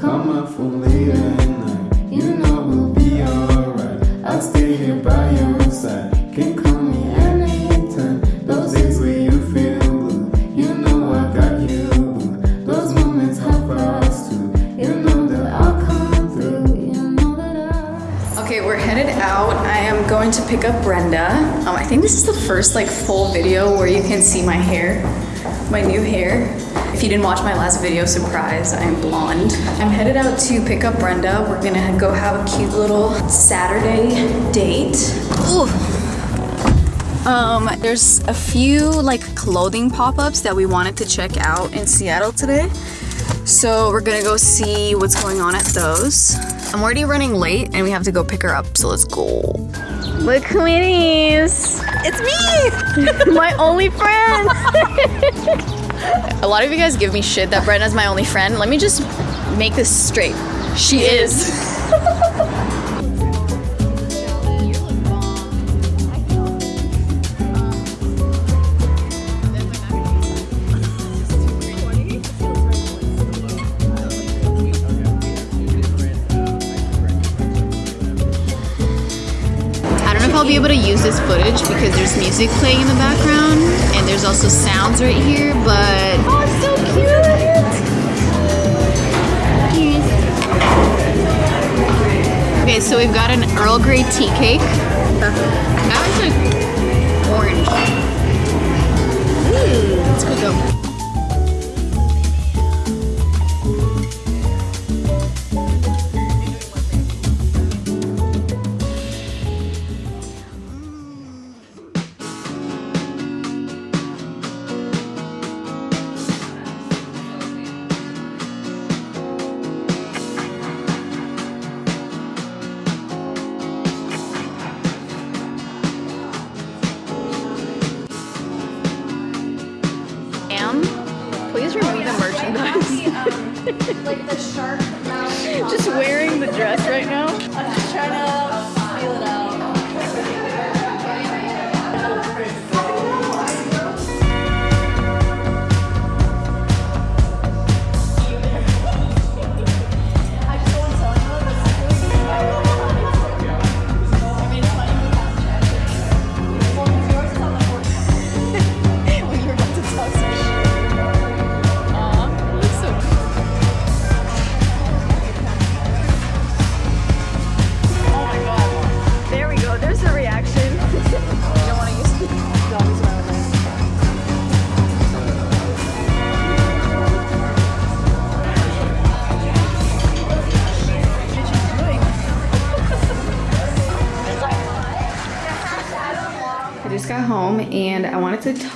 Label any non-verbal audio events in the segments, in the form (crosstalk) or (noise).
Come up for later at night. You know we'll be alright. I'll stay here by your side. Can call me anytime. Those days where you feel blue. You know I got you. Those moments help us too. You know that I'll come through. You know that I. Okay, we're headed out. I am going to pick up Brenda. Um, I think this is the first like full video where you can see my hair, my new hair. If you didn't watch my last video, surprise, I'm blonde. I'm headed out to pick up Brenda. We're gonna go have a cute little Saturday date. Ooh. Um, there's a few like clothing pop-ups that we wanted to check out in Seattle today. So we're gonna go see what's going on at those. I'm already running late and we have to go pick her up, so let's go. Look who it is! It's me! (laughs) my only friend! (laughs) A lot of you guys give me shit that Brenna's my only friend. Let me just make this straight. She is. I'll be able to use this footage because there's music playing in the background and there's also sounds right here, but oh, it's so cute. Okay, so we've got an Earl Grey tea cake. That one's like orange. Ooh, let's go like the shark mouth. Just wearing the dress right now.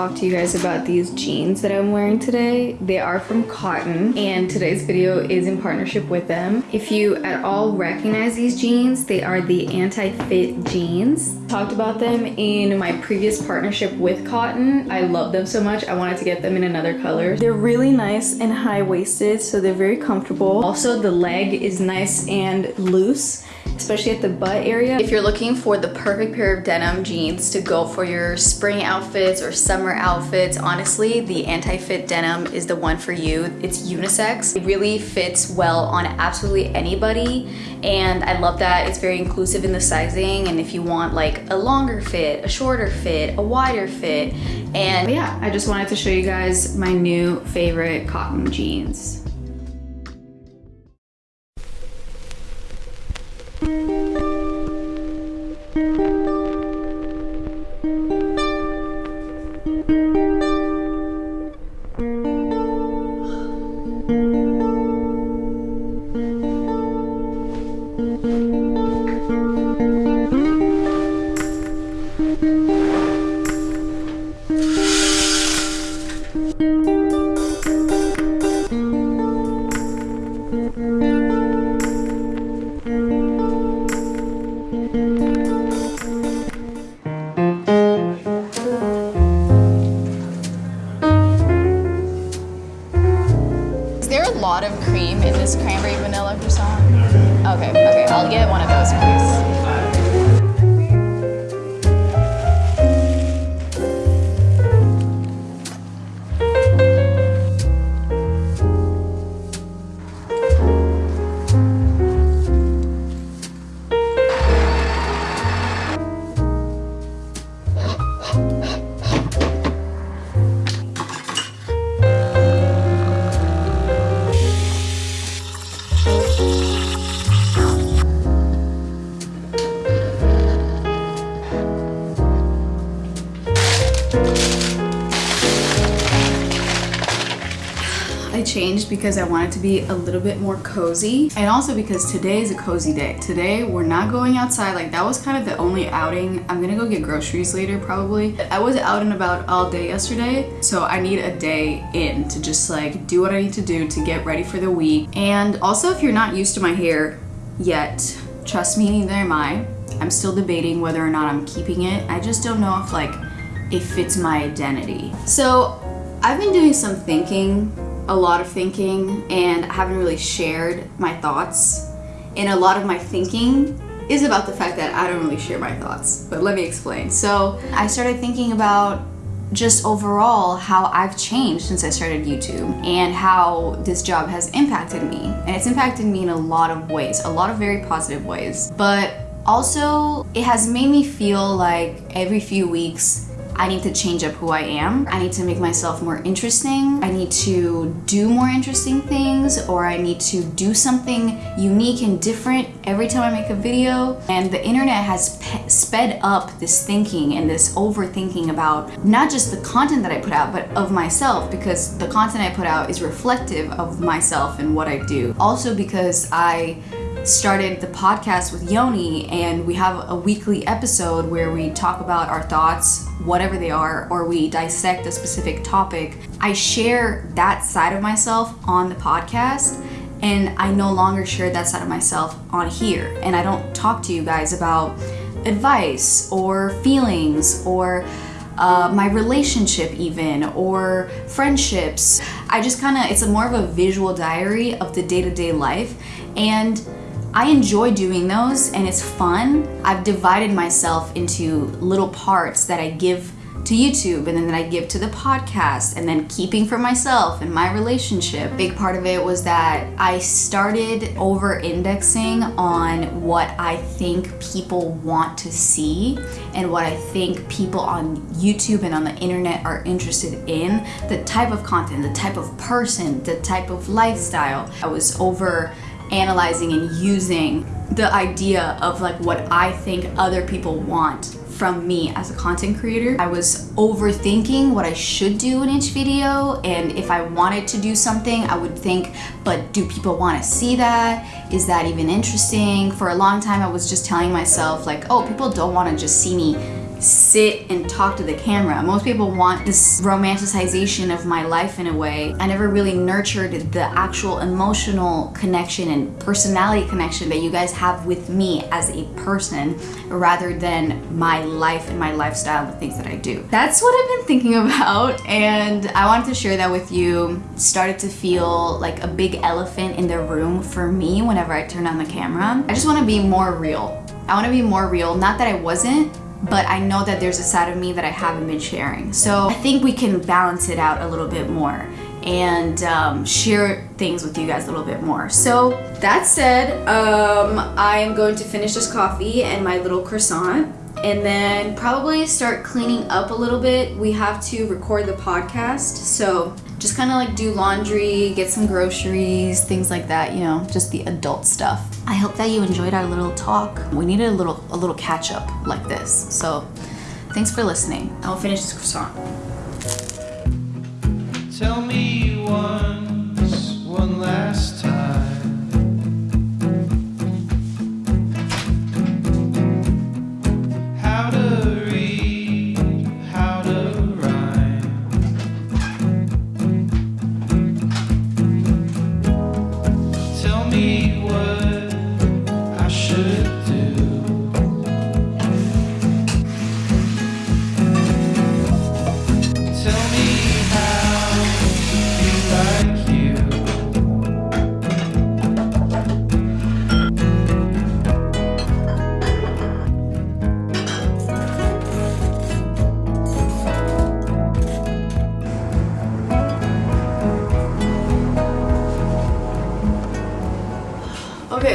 Talk to you guys about these jeans that I'm wearing today. They are from Kotn and today's video is in partnership with them. If you at all recognize these jeans, they are the anti-fit jeans. Talked about them in my previous partnership with Kotn. I love them so much. I wanted to get them in another color. They're really nice and high-waisted, so they're very comfortable. Also, the leg is nice and loose especially at the butt area. If you're looking for the perfect pair of denim jeans to go for your spring outfits or summer outfits, honestly, the anti-fit denim is the one for you. It's unisex. It really fits well on absolutely anybody. And I love that it's very inclusive in the sizing. And if you want like a longer fit, a shorter fit, a wider fit. And yeah, I just wanted to show you guys my new favorite Kotn jeans. Cranberry vanilla croissant? Okay, okay, I'll get one of those, please. Because I wanted it to be a little bit more cozy and also because today is a cozy day. Today we're not going outside like that was kind of the only outing. I'm gonna go get groceries later probably. I was out and about all day yesterday so I need a day in to just like do what I need to do to get ready for the week. And also if you're not used to my hair yet, trust me neither am I. I'm still debating whether or not I'm keeping it. I just don't know if like it fits my identity. So I've been doing some thinking, a lot of thinking, and I haven't really shared my thoughts. And a lot of my thinking is about the fact that I don't really share my thoughts. But let me explain. So I started thinking about just overall how I've changed since I started YouTube and how this job has impacted me. And it's impacted me in a lot of ways, a lot of very positive ways. But also, it has made me feel like every few weeks I need to change up who I am. I need to make myself more interesting. I need to do more interesting things or I need to do something unique and different every time I make a video. And the internet has sped up this thinking and this overthinking about not just the content that I put out, but of myself because the content I put out is reflective of myself and what I do. Also because I started the podcast with Yoni and we have a weekly episode where we talk about our thoughts, whatever they are, or we dissect a specific topic. I share that side of myself on the podcast and I no longer share that side of myself on here. And I don't talk to you guys about advice or feelings or uh, my relationship even or friendships i just kind of it's a more of a visual diary of the day-to-day life and i enjoy doing those and it's fun i've divided myself into little parts that i give to YouTube and then that I give to the podcast and then keeping for myself and my relationship. Big part of it was that I started over indexing on what I think people want to see and what I think people on YouTube and on the internet are interested in. The type of content, the type of person, the type of lifestyle. I was over analyzing and using the idea of like what I think other people want from me as a content creator. I was overthinking what I should do in each video and if I wanted to do something I would think but do people want to see that? Is that even interesting? For a long time I was just telling myself like oh people don't want to just see me sit and talk to the camera. Most people want this romanticization of my life in a way. I never really nurtured the actual emotional connection and personality connection that you guys have with me as a person rather than my life and my lifestyle the things that I do. That's what I've been thinking (laughs) about and I wanted to share that with you. Started to feel like a big elephant in the room for me whenever I turn on the camera. I just want to be more real. I want to be more real. Not that I wasn't, but I know that there's a side of me that I haven't been sharing. So I think we can balance it out a little bit more and um, share things with you guys a little bit more. So that said, um, I am going to finish this coffee and my little croissant and then probably start cleaning up a little bit. We have to record the podcast, so just kind of like do laundry, get some groceries, things like that, you know, just the adult stuff. I hope that you enjoyed our little talk. We needed a little a little catch up like this. So, thanks for listening. I'll finish this croissant. Tell me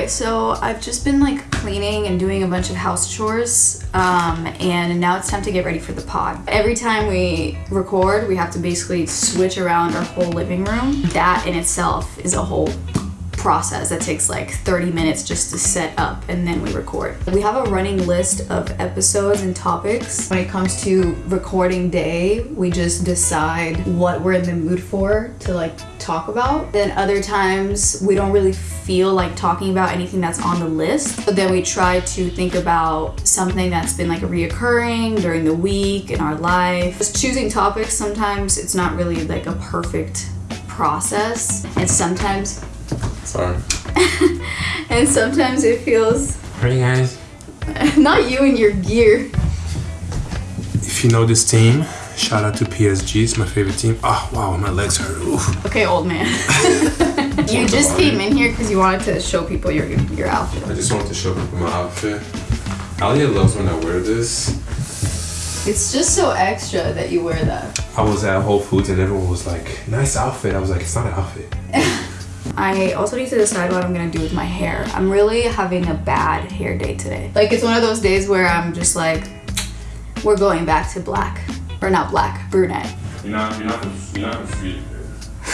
So I've just been like cleaning and doing a bunch of house chores, um, and now it's time to get ready for the pod. Every time we record, we have to basically switch around our whole living room. That in itself is a whole process that takes like 30 minutes just to set up and then we record. We have a running list of episodes and topics. When it comes to recording day, we just decide what we're in the mood for to like talk about. Then other times we don't really feel like talking about anything that's on the list. But then we try to think about something that's been like reoccurring during the week in our life. Just choosing topics sometimes it's not really like a perfect process and sometimes Sorry. (laughs) and sometimes it feels Hey guys. (laughs) not you and your gear. If you know this team, shout out to PSG. It's my favorite team. Oh wow, my legs hurt. Oof. Okay, old man. (laughs) you just came in here because you wanted to show people your your outfit. I just wanted to show people my outfit. Alia loves when I wear this. It's just so extra that you wear that. I was at Whole Foods and everyone was like, nice outfit. I was like, it's not an outfit. I also need to decide what I'm gonna do with my hair. I'm really having a bad hair day today. Like it's one of those days where I'm just like, we're going back to black. Or not black, brunette. You're not, you're not, you're not sweet.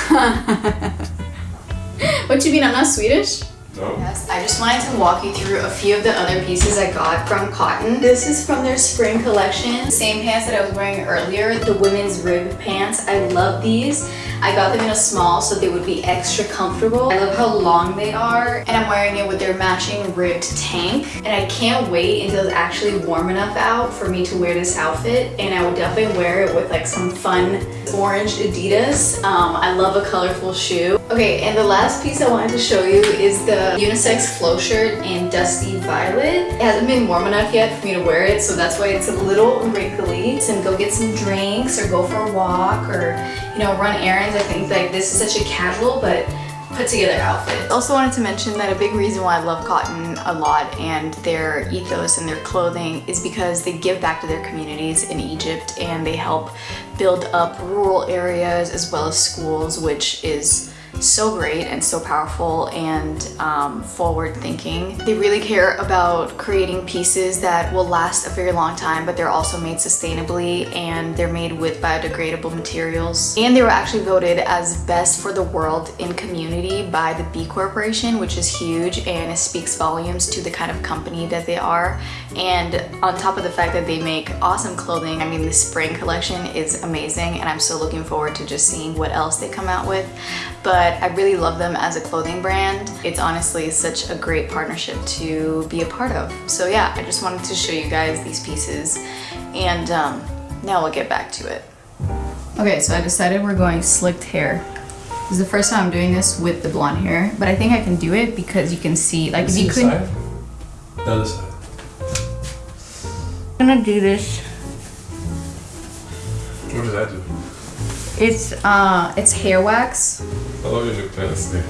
(laughs) What you mean I'm not Swedish? Yes, I just wanted to walk you through a few of the other pieces I got from Kotn. This is from their spring collection. Same pants that I was wearing earlier, the women's rib pants. I love these. I got them in a small so they would be extra comfortable. I love how long they are and I'm wearing it with their matching ribbed tank. And I can't wait until it's actually warm enough out for me to wear this outfit and I would definitely wear it with like some fun orange Adidas. Um, I love a colorful shoe. Okay, and the last piece I wanted to show you is the unisex flow shirt in Dusty Violet. It hasn't been warm enough yet for me to wear it, so that's why it's a little wrinkly. And go get some drinks or go for a walk or, you know, run errands. I think like this is such a casual but put together outfit. Also wanted to mention that a big reason why I love Kotn a lot and their ethos and their clothing is because they give back to their communities in Egypt and they help build up rural areas as well as schools, which is so great and so powerful and um, forward thinking. They really care about creating pieces that will last a very long time, but they're also made sustainably and they're made with biodegradable materials. And they were actually voted as best for the world in community by the B Corporation, which is huge and it speaks volumes to the kind of company that they are. And on top of the fact that they make awesome clothing, I mean, the spring collection is amazing and I'm so looking forward to just seeing what else they come out with. But I really love them as a clothing brand. It's honestly such a great partnership to be a part of. So yeah, I just wanted to show you guys these pieces and um, now we'll get back to it. Okay, so I decided we're going slicked hair. This is the first time I'm doing this with the blonde hair, but I think I can do it because you can see, like if you couldn't, The other side. I'm gonna do this. What does that do? It's uh, it's hair wax, I love your new pants there.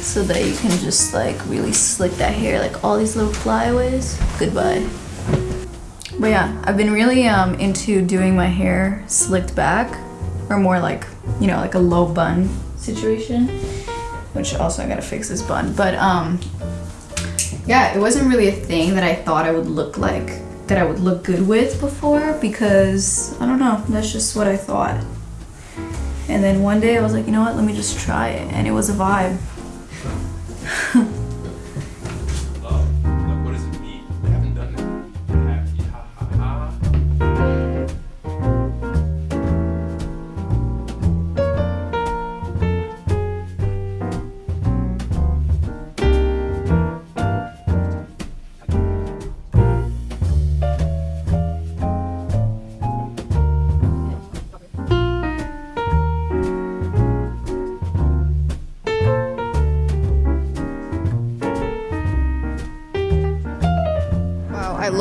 so that you can just like really slick that hair, like all these little flyaways. Goodbye. But yeah, I've been really um into doing my hair slicked back, or more like you know like a low bun situation. Which also I gotta fix this bun, but um, yeah, it wasn't really a thing that I thought I would look like that I would look good with before because I don't know, that's just what I thought. And then one day I was like, you know what, let me just try it. And it was a vibe. (laughs)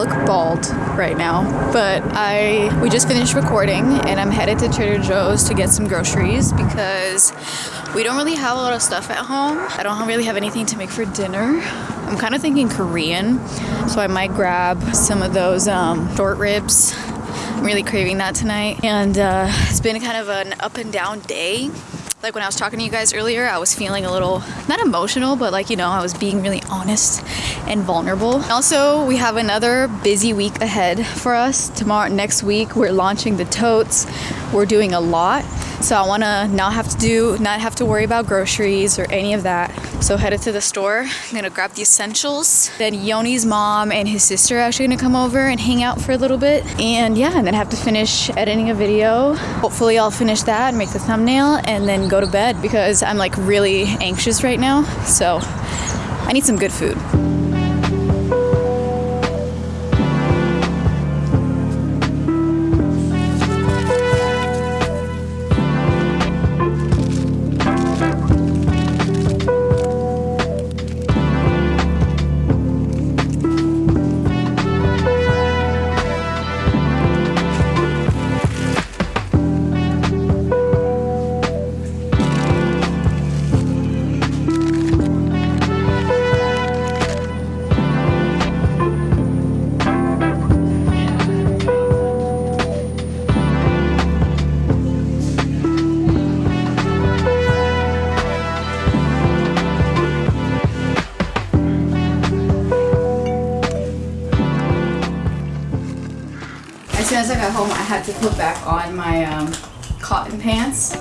look bald right now, but I we just finished recording and I'm headed to Trader Joe's to get some groceries because we don't really have a lot of stuff at home. I don't really have anything to make for dinner. I'm kind of thinking Korean, so I might grab some of those um, short ribs. I'm really craving that tonight, and uh, it's been kind of an up and down day. Like when I was talking to you guys earlier, I was feeling a little, not emotional, but like, you know, I was being really honest and vulnerable. Also, we have another busy week ahead for us. Tomorrow, next week, we're launching the totes. We're doing a lot. So I want to not have to do, not have to worry about groceries or any of that. So headed to the store. I'm gonna grab the essentials. Then Yoni's mom and his sister are actually gonna come over and hang out for a little bit. And yeah, and then have to finish editing a video. Hopefully I'll finish that, make the thumbnail, and then go to bed because I'm like really anxious right now. So I need some good food. Got home, I had to put back on my um, Kotn pants.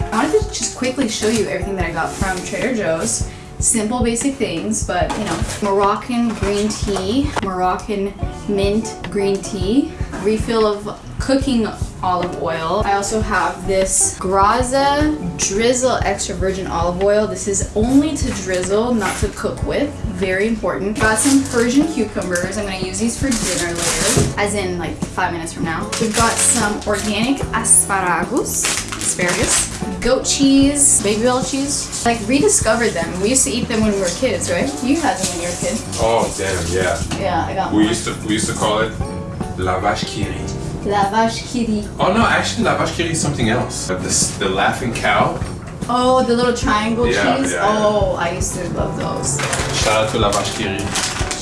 I wanted to just quickly show you everything that I got from Trader Joe's. Simple, basic things, but you know, Moroccan green tea, Moroccan mint green tea, refill of cooking olive oil. I also have this Graza Drizzle extra virgin olive oil. This is only to drizzle, not to cook with. Very important. Got some Persian cucumbers. I'm gonna use these for dinner later, as in like five minutes from now. We've got some organic asparagus, asparagus, goat cheese, Babybel cheese. Like rediscovered them. We used to eat them when we were kids, right? You had them when you were a kid. Oh damn, yeah. Yeah, I got We one. used to we used to call it la vache qui rit. La vache qui rit. Oh no, actually la vache qui rit is something else. The, the laughing cow. Oh, the little triangle Yeah, cheese. yeah, yeah. oh, I used to love those. Shout out to la vache qui rit.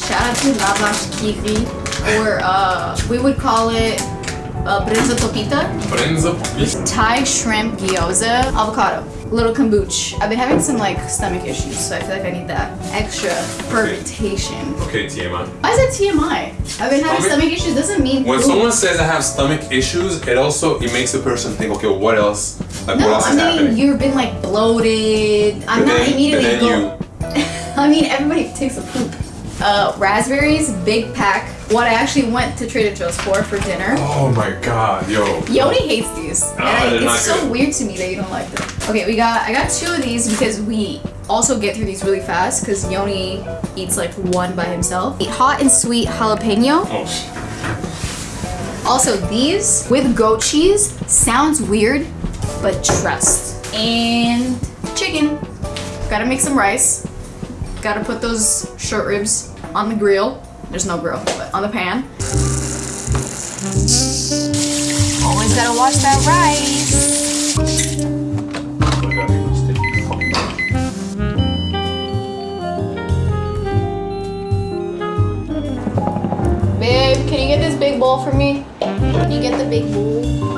Shout out to La Vache qui rit. Or uh, we would call it uh, brinza topita. Brenza pupis. Thai shrimp gyoza, avocado, little kombucha. I've been having some like stomach issues, so I feel like I need that extra fermentation. Okay, TMI. Why is it TMI? I've been having Stomach- stomach issues. Doesn't mean When someone says I have stomach issues, it also it makes the person think, okay, what else? Like No, what else I mean happening? you've been like bloated. I'm But not then- immediately but then go. (laughs) I mean everybody takes a poop. Uh, raspberries, big pack. What I actually went to Trader Joe's for for dinner. Oh my god, yo. Yoni hates these. And Ah, I- it's so good. weird to me that you don't like them. Okay, we got I got two of these because we also get through these really fast because Yoni eats like one by himself. Eat Hot and sweet jalapeno. Oh, Also these with goat cheese sounds weird, but trust. And chicken. Gotta make some rice. Gotta put those short ribs on the grill. There's no grill, but on the pan. Always gotta wash that rice. Babe, can you get this big bowl for me? Can you get the big bowl?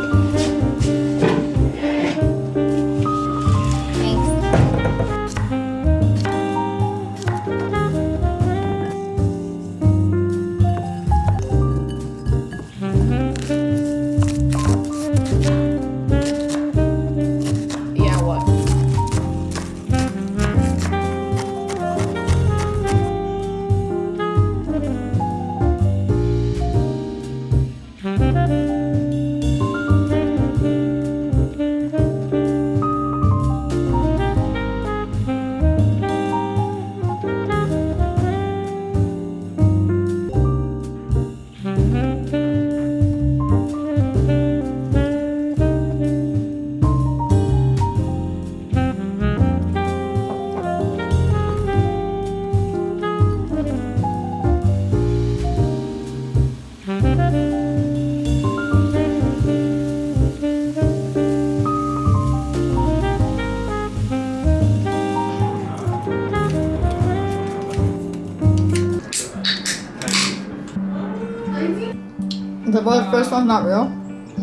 The no. first one's not real?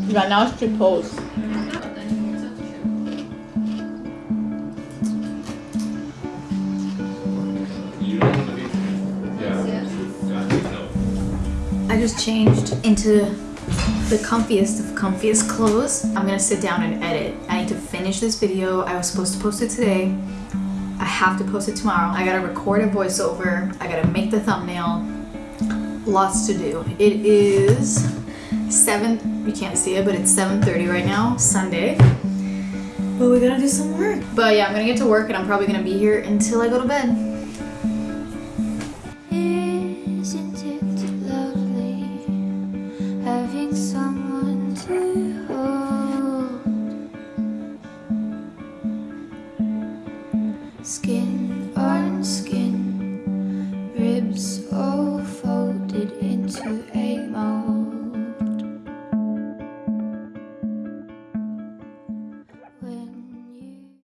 Yeah, now it's Chipotle's. I just changed into the comfiest of comfiest clothes. I'm gonna sit down and edit. I need to finish this video. I was supposed to post it today. I have to post it tomorrow. I gotta record a voiceover. I gotta make the thumbnail. Lots to do. It is 7, you can't see it, but it's 7.30 right now, Sunday. But we gotta do some work. But yeah, I'm gonna get to work and I'm probably gonna be here until I go to bed.